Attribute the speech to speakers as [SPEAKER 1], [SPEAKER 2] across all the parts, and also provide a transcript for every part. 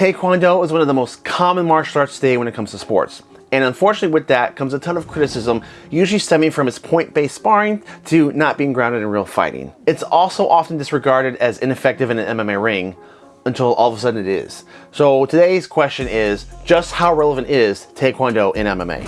[SPEAKER 1] Taekwondo is one of the most common martial arts today when it comes to sports. And unfortunately with that comes a ton of criticism, usually stemming from its point-based sparring to not being grounded in real fighting. It's also often disregarded as ineffective in an MMA ring until all of a sudden it is. So today's question is, just how relevant is Taekwondo in MMA?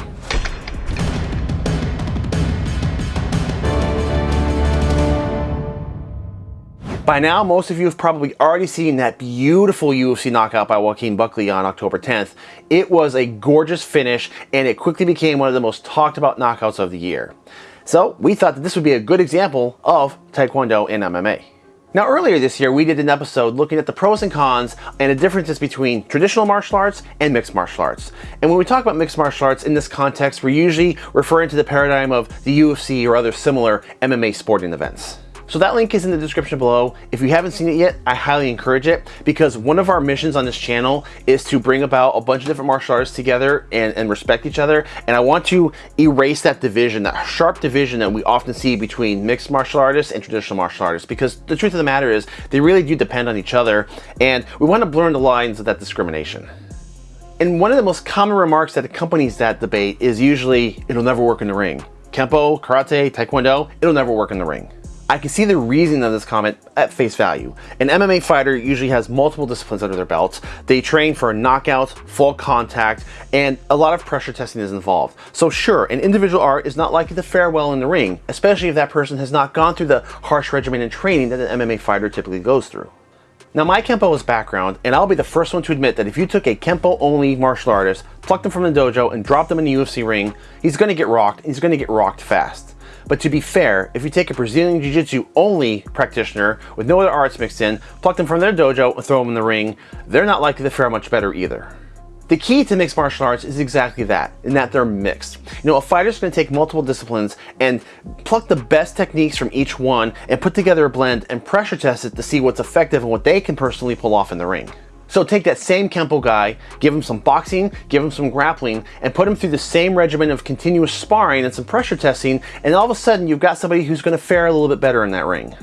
[SPEAKER 1] By now, most of you have probably already seen that beautiful UFC knockout by Joaquin Buckley on October 10th. It was a gorgeous finish, and it quickly became one of the most talked about knockouts of the year. So we thought that this would be a good example of Taekwondo in MMA. Now earlier this year, we did an episode looking at the pros and cons and the differences between traditional martial arts and mixed martial arts. And when we talk about mixed martial arts in this context, we're usually referring to the paradigm of the UFC or other similar MMA sporting events. So that link is in the description below. If you haven't seen it yet, I highly encourage it because one of our missions on this channel is to bring about a bunch of different martial arts together and, and respect each other. And I want to erase that division, that sharp division that we often see between mixed martial artists and traditional martial artists because the truth of the matter is they really do depend on each other and we want to blur the lines of that discrimination. And one of the most common remarks that accompanies that debate is usually, it'll never work in the ring. Kempo, Karate, Taekwondo, it'll never work in the ring. I can see the reason of this comment at face value. An MMA fighter usually has multiple disciplines under their belts. They train for knockouts, full contact, and a lot of pressure testing is involved. So sure, an individual art is not likely to fare well in the ring, especially if that person has not gone through the harsh regimen and training that an MMA fighter typically goes through. Now my Kempo is background, and I'll be the first one to admit that if you took a Kempo only martial artist, plucked him from the dojo, and dropped him in the UFC ring, he's gonna get rocked, and he's gonna get rocked fast. But to be fair, if you take a Brazilian Jiu-Jitsu only practitioner with no other arts mixed in, pluck them from their dojo and throw them in the ring, they're not likely to fare much better either. The key to mixed martial arts is exactly that, in that they're mixed. You know, a fighter's gonna take multiple disciplines and pluck the best techniques from each one and put together a blend and pressure test it to see what's effective and what they can personally pull off in the ring. So take that same Kempo guy, give him some boxing, give him some grappling, and put him through the same regimen of continuous sparring and some pressure testing, and all of a sudden you've got somebody who's going to fare a little bit better in that ring.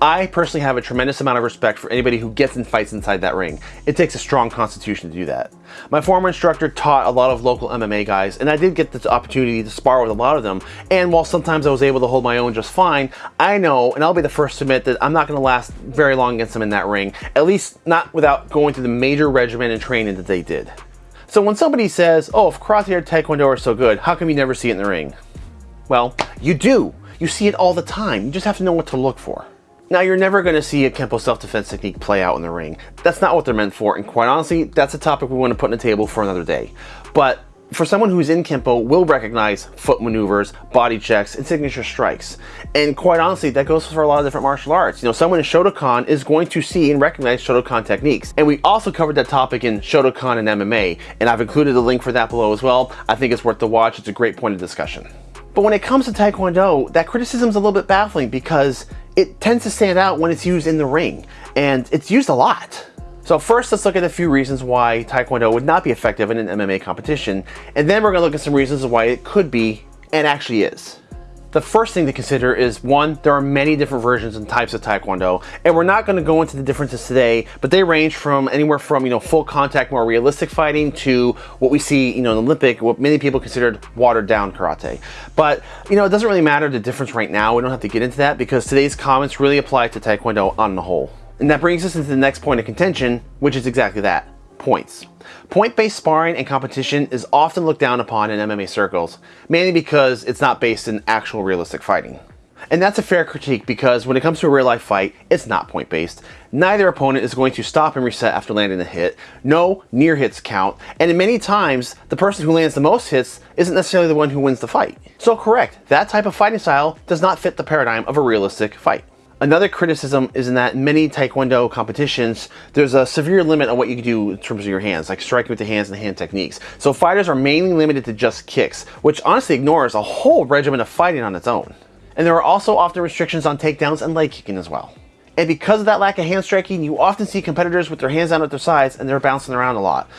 [SPEAKER 1] I personally have a tremendous amount of respect for anybody who gets in fights inside that ring. It takes a strong constitution to do that. My former instructor taught a lot of local MMA guys, and I did get the opportunity to spar with a lot of them, and while sometimes I was able to hold my own just fine, I know, and I'll be the first to admit that I'm not going to last very long against them in that ring, at least not without going through the major regimen and training that they did. So when somebody says, oh, if karate or taekwondo are so good, how come you never see it in the ring? Well, you do. You see it all the time. You just have to know what to look for. Now, you're never going to see a Kempo self-defense technique play out in the ring. That's not what they're meant for, and quite honestly, that's a topic we want to put on the table for another day. But for someone who's in Kempo will recognize foot maneuvers, body checks, and signature strikes. And quite honestly, that goes for a lot of different martial arts. You know, someone in Shotokan is going to see and recognize Shotokan techniques. And we also covered that topic in Shotokan and MMA, and I've included a link for that below as well. I think it's worth the watch. It's a great point of discussion. But when it comes to Taekwondo, that criticism is a little bit baffling because it tends to stand out when it's used in the ring, and it's used a lot. So first, let's look at a few reasons why Taekwondo would not be effective in an MMA competition, and then we're gonna look at some reasons why it could be, and actually is. The first thing to consider is one, there are many different versions and types of Taekwondo, and we're not gonna go into the differences today, but they range from anywhere from, you know, full contact, more realistic fighting to what we see, you know, in Olympic, what many people considered watered down karate. But, you know, it doesn't really matter the difference right now. We don't have to get into that because today's comments really apply to Taekwondo on the whole. And that brings us into the next point of contention, which is exactly that, points. Point-based sparring and competition is often looked down upon in MMA circles, mainly because it's not based in actual realistic fighting. And that's a fair critique because when it comes to a real life fight, it's not point based. Neither opponent is going to stop and reset after landing a hit. No near hits count. And in many times, the person who lands the most hits isn't necessarily the one who wins the fight. So correct, that type of fighting style does not fit the paradigm of a realistic fight. Another criticism is in that many Taekwondo competitions, there's a severe limit on what you can do in terms of your hands, like striking with the hands and hand techniques. So fighters are mainly limited to just kicks, which honestly ignores a whole regimen of fighting on its own. And there are also often restrictions on takedowns and leg kicking as well. And because of that lack of hand striking, you often see competitors with their hands down at their sides and they're bouncing around a lot.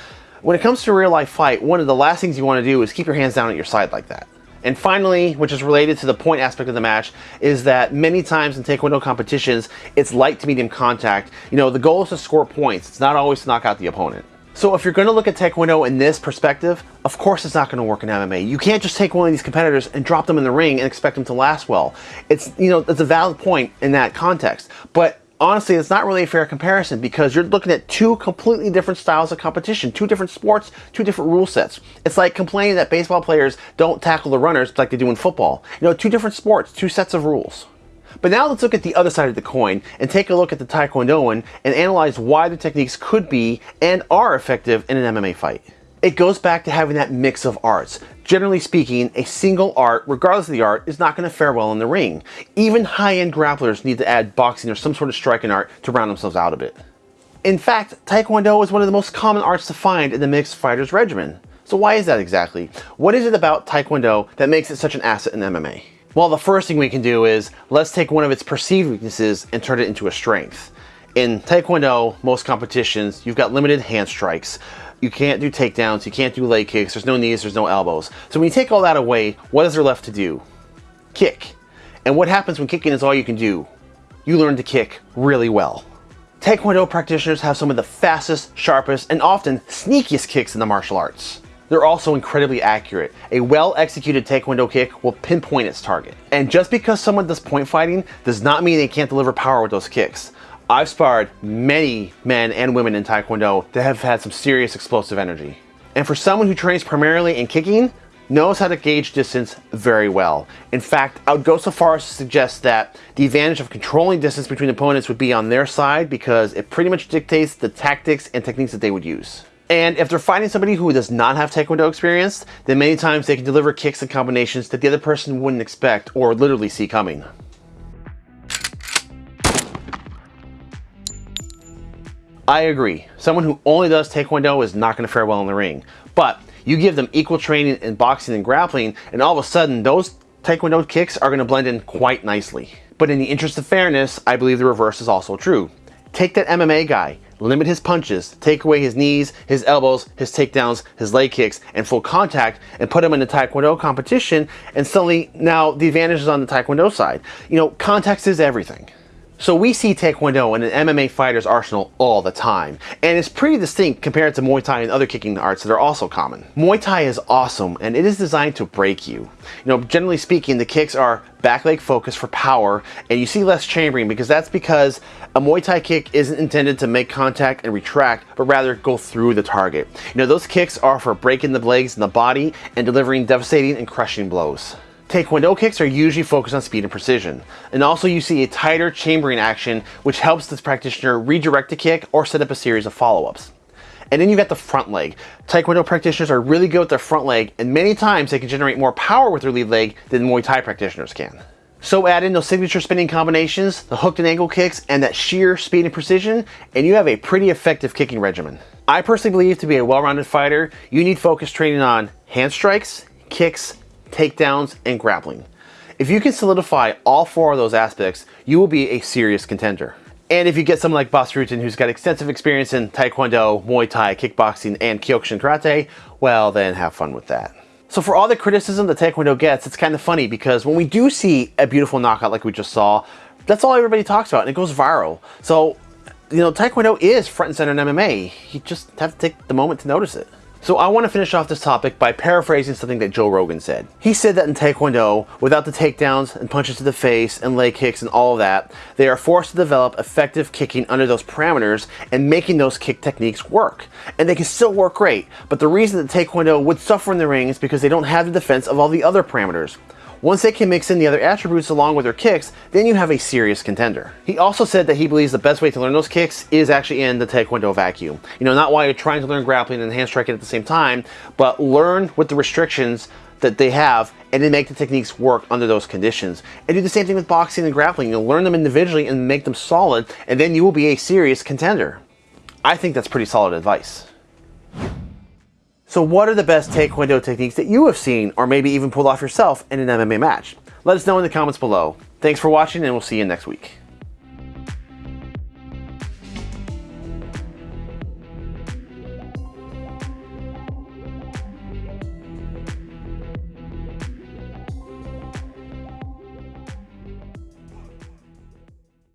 [SPEAKER 1] When it comes to a real life fight, one of the last things you want to do is keep your hands down at your side like that. And finally, which is related to the point aspect of the match, is that many times in Taekwondo competitions, it's light to medium contact. You know, the goal is to score points. It's not always to knock out the opponent. So if you're going to look at Taekwondo in this perspective, of course it's not going to work in MMA. You can't just take one of these competitors and drop them in the ring and expect them to last well. It's, you know, it's a valid point in that context. But honestly, it's not really a fair comparison because you're looking at two completely different styles of competition, two different sports, two different rule sets. It's like complaining that baseball players don't tackle the runners like they do in football. You know, two different sports, two sets of rules. But now let's look at the other side of the coin and take a look at the Taekwondoan and analyze why the techniques could be and are effective in an MMA fight. It goes back to having that mix of arts. Generally speaking, a single art, regardless of the art, is not going to fare well in the ring. Even high-end grapplers need to add boxing or some sort of striking art to round themselves out a bit. In fact, Taekwondo is one of the most common arts to find in the mixed fighters regimen. So why is that exactly? What is it about Taekwondo that makes it such an asset in MMA? Well, the first thing we can do is let's take one of its perceived weaknesses and turn it into a strength. In Taekwondo, most competitions, you've got limited hand strikes. You can't do takedowns, you can't do leg kicks, there's no knees, there's no elbows. So when you take all that away, what is there left to do? Kick. And what happens when kicking is all you can do? You learn to kick really well. Taekwondo practitioners have some of the fastest, sharpest, and often sneakiest kicks in the martial arts. They're also incredibly accurate. A well-executed Taekwondo kick will pinpoint its target. And just because someone does point fighting does not mean they can't deliver power with those kicks. I've sparred many men and women in Taekwondo that have had some serious explosive energy. And for someone who trains primarily in kicking, knows how to gauge distance very well. In fact, I would go so far as to suggest that the advantage of controlling distance between opponents would be on their side because it pretty much dictates the tactics and techniques that they would use. And if they're fighting somebody who does not have Taekwondo experience, then many times they can deliver kicks and combinations that the other person wouldn't expect or literally see coming. I agree. Someone who only does Taekwondo is not going to fare well in the ring. But you give them equal training in boxing and grappling, and all of a sudden those Taekwondo kicks are going to blend in quite nicely. But in the interest of fairness, I believe the reverse is also true. Take that MMA guy, limit his punches, take away his knees, his elbows, his takedowns, his leg kicks, and full contact, and put him in a Taekwondo competition, and suddenly now the advantage is on the Taekwondo side. You know, context is everything. So we see Taekwondo in an MMA fighter's arsenal all the time, and it's pretty distinct compared to Muay Thai and other kicking arts that are also common. Muay Thai is awesome, and it is designed to break you. You know, generally speaking, the kicks are back leg focused for power, and you see less chambering because that's because a Muay Thai kick isn't intended to make contact and retract, but rather go through the target. You know, those kicks are for breaking the legs and the body and delivering devastating and crushing blows. Taekwondo kicks are usually focused on speed and precision. And also you see a tighter chambering action which helps this practitioner redirect a kick or set up a series of follow-ups. And then you got the front leg. Taekwondo practitioners are really good with their front leg and many times they can generate more power with their lead leg than Muay Thai practitioners can. So add in those signature spinning combinations, the hooked and angle kicks, and that sheer speed and precision, and you have a pretty effective kicking regimen. I personally believe to be a well-rounded fighter, you need focused training on hand strikes, kicks, takedowns, and grappling. If you can solidify all four of those aspects, you will be a serious contender. And if you get someone like Bas Rutten who's got extensive experience in Taekwondo, Muay Thai, kickboxing, and Kyokushin Karate, well then have fun with that. So for all the criticism that Taekwondo gets, it's kind of funny because when we do see a beautiful knockout like we just saw, that's all everybody talks about and it goes viral. So, you know, Taekwondo is front and center in MMA. You just have to take the moment to notice it. So I want to finish off this topic by paraphrasing something that Joe Rogan said. He said that in Taekwondo, without the takedowns and punches to the face and leg kicks and all of that, they are forced to develop effective kicking under those parameters and making those kick techniques work. And they can still work great, but the reason that Taekwondo would suffer in the ring is because they don't have the defense of all the other parameters. Once they can mix in the other attributes along with their kicks, then you have a serious contender. He also said that he believes the best way to learn those kicks is actually in the Taekwondo vacuum. You know, not while you're trying to learn grappling and hand striking at the same time, but learn with the restrictions that they have and then make the techniques work under those conditions. And do the same thing with boxing and grappling. You'll learn them individually and make them solid, and then you will be a serious contender. I think that's pretty solid advice. So what are the best Taekwondo techniques that you have seen or maybe even pulled off yourself in an MMA match? Let us know in the comments below. Thanks for watching and we'll see you next week.